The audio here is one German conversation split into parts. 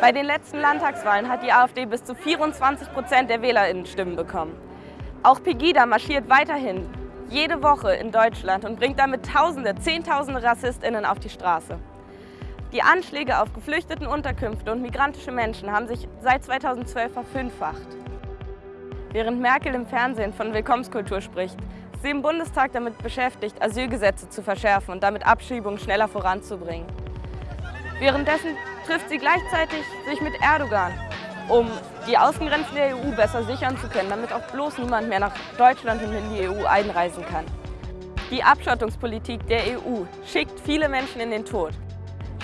Bei den letzten Landtagswahlen hat die AfD bis zu 24 Prozent der WählerInnen-Stimmen bekommen. Auch Pegida marschiert weiterhin jede Woche in Deutschland und bringt damit Tausende, Zehntausende RassistInnen auf die Straße. Die Anschläge auf geflüchteten Unterkünfte und migrantische Menschen haben sich seit 2012 verfünffacht. Während Merkel im Fernsehen von Willkommenskultur spricht, ist sie im Bundestag damit beschäftigt, Asylgesetze zu verschärfen und damit Abschiebungen schneller voranzubringen. Währenddessen trifft sie gleichzeitig sich mit Erdogan, um die Außengrenzen der EU besser sichern zu können, damit auch bloß niemand mehr nach Deutschland und in die EU einreisen kann. Die Abschottungspolitik der EU schickt viele Menschen in den Tod.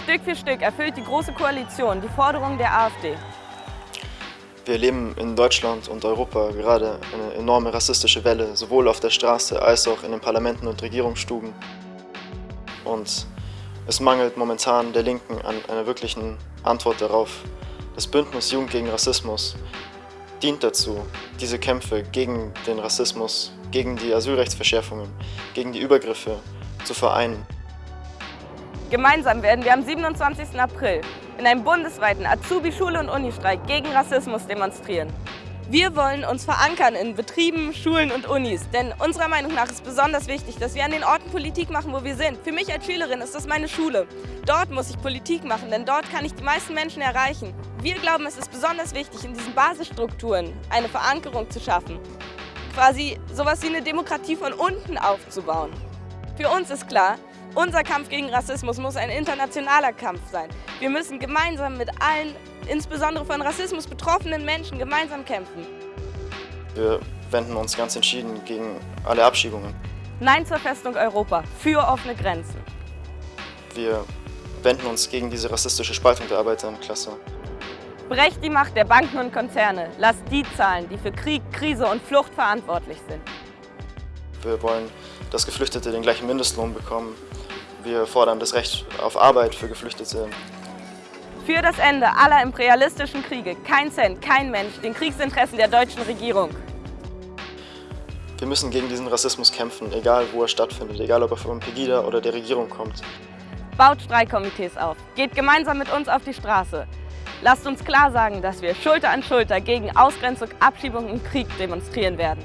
Stück für Stück erfüllt die Große Koalition die Forderungen der AfD. Wir erleben in Deutschland und Europa gerade eine enorme rassistische Welle, sowohl auf der Straße als auch in den Parlamenten und Regierungsstuben. Und es mangelt momentan der Linken an einer wirklichen Antwort darauf. Das Bündnis Jugend gegen Rassismus dient dazu, diese Kämpfe gegen den Rassismus, gegen die Asylrechtsverschärfungen, gegen die Übergriffe zu vereinen. Gemeinsam werden wir am 27. April in einem bundesweiten Azubi-Schule- und Unistreik gegen Rassismus demonstrieren. Wir wollen uns verankern in Betrieben, Schulen und Unis, denn unserer Meinung nach ist besonders wichtig, dass wir an den Orten Politik machen, wo wir sind. Für mich als Schülerin ist das meine Schule. Dort muss ich Politik machen, denn dort kann ich die meisten Menschen erreichen. Wir glauben, es ist besonders wichtig, in diesen Basisstrukturen eine Verankerung zu schaffen. Quasi sowas wie eine Demokratie von unten aufzubauen. Für uns ist klar, unser Kampf gegen Rassismus muss ein internationaler Kampf sein. Wir müssen gemeinsam mit allen, insbesondere von Rassismus betroffenen Menschen, gemeinsam kämpfen. Wir wenden uns ganz entschieden gegen alle Abschiebungen. Nein zur Festung Europa, für offene Grenzen. Wir wenden uns gegen diese rassistische Spaltung der Arbeiterklasse. Brecht die Macht der Banken und Konzerne. Lasst die zahlen, die für Krieg, Krise und Flucht verantwortlich sind. Wir wollen, dass Geflüchtete den gleichen Mindestlohn bekommen, wir fordern das Recht auf Arbeit für Geflüchtete. Für das Ende aller imperialistischen Kriege, kein Cent, kein Mensch, den Kriegsinteressen der deutschen Regierung. Wir müssen gegen diesen Rassismus kämpfen, egal wo er stattfindet, egal ob er von Pegida oder der Regierung kommt. Baut Streikkomitees auf, geht gemeinsam mit uns auf die Straße. Lasst uns klar sagen, dass wir Schulter an Schulter gegen Ausgrenzung, Abschiebung und Krieg demonstrieren werden.